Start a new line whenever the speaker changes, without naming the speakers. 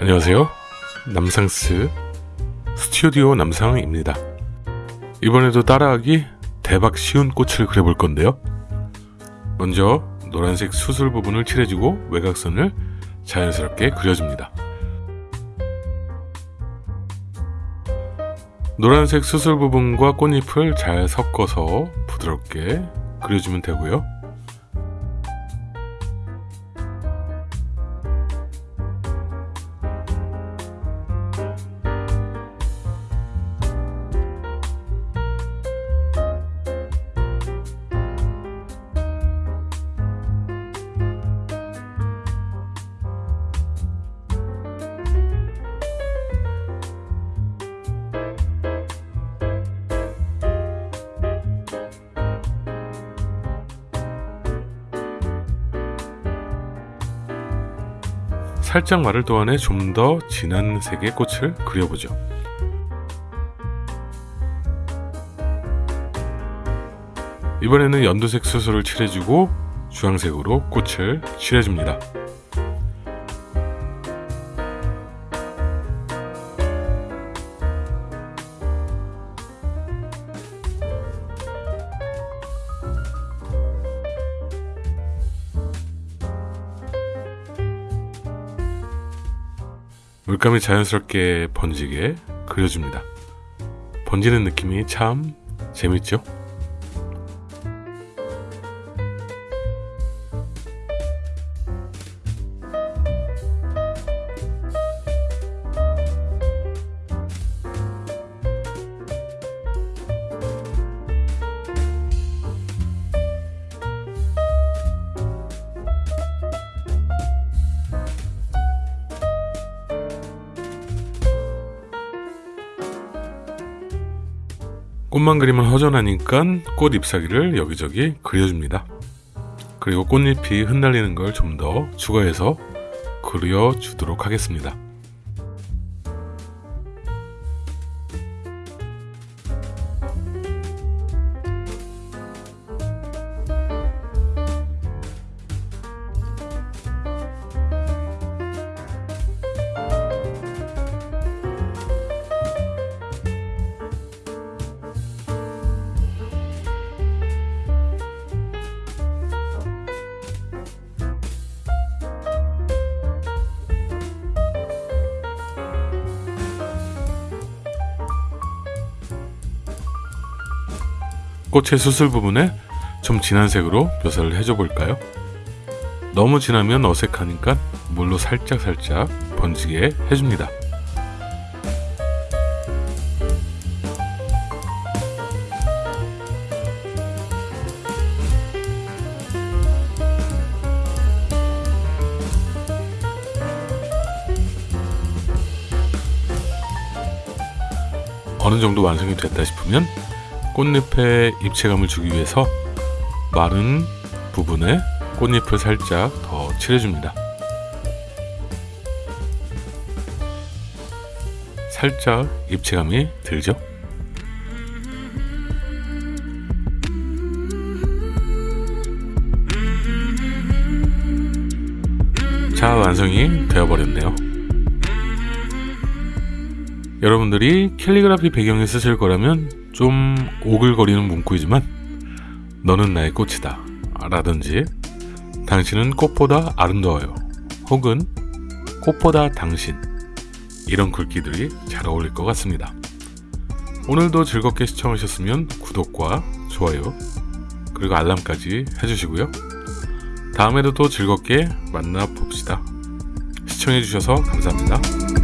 안녕하세요. 남상스 스튜디오 남상입니다. 이번에도 따라하기 대박 쉬운 꽃을 그려볼 건데요. 먼저 노란색 수술 부분을 칠해주고 외곽선을 자연스럽게 그려줍니다. 노란색 수술 부분과 꽃잎을 잘 섞어서 부드럽게 그려주면 되고요. 살짝 마를 동안에 좀더 진한 색의 꽃을 그려보죠. 이번에는 연두색 수술을 칠해주고 주황색으로 꽃을 칠해줍니다. 물감이 자연스럽게 번지게 그려줍니다. 번지는 느낌이 참 재밌죠? 꽃만 그리면 허전하니까 꽃 잎사귀를 여기저기 그려줍니다. 그리고 꽃잎이 흩날리는 걸 좀 더 추가해서 그려주도록 하겠습니다. 꽃의 수술 부분에 좀 진한 색으로 묘사를 해줘 볼까요? 너무 진하면 어색하니까 물로 살짝살짝 번지게 해줍니다. 어느 정도 완성이 됐다 싶으면 꽃잎에 입체감을 주기 위해서 마른 부분에 꽃잎을 살짝 더 칠해줍니다. 살짝 입체감이 들죠? 자, 완성이 되어버렸네요. 여러분들이 캘리그라피 배경에 쓰실 거라면 좀 오글거리는 문구이지만 너는 나의 꽃이다 라든지 당신은 꽃보다 아름다워요 혹은 꽃보다 당신 이런 글귀들이 잘 어울릴 것 같습니다. 오늘도 즐겁게 시청하셨으면 구독과 좋아요 그리고 알람까지 해주시고요. 다음에도 또 즐겁게 만나 봅시다. 시청해주셔서 감사합니다.